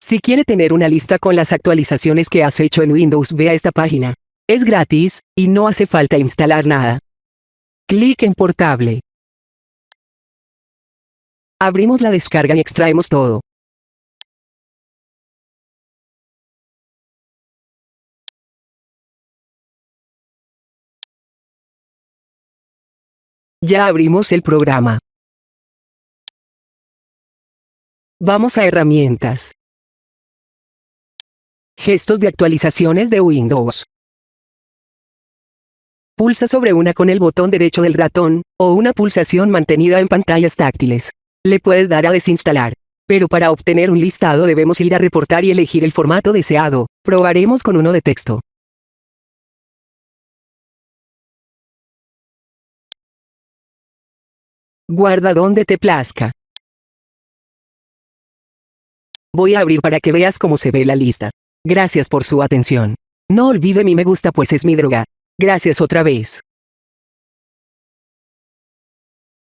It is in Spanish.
Si quiere tener una lista con las actualizaciones que has hecho en Windows ve a esta página. Es gratis, y no hace falta instalar nada. Clic en Portable. Abrimos la descarga y extraemos todo. Ya abrimos el programa. Vamos a Herramientas. Gestos de actualizaciones de Windows. Pulsa sobre una con el botón derecho del ratón, o una pulsación mantenida en pantallas táctiles. Le puedes dar a desinstalar. Pero para obtener un listado debemos ir a reportar y elegir el formato deseado. Probaremos con uno de texto. Guarda donde te plazca. Voy a abrir para que veas cómo se ve la lista. Gracias por su atención. No olvide mi me gusta pues es mi droga. Gracias otra vez.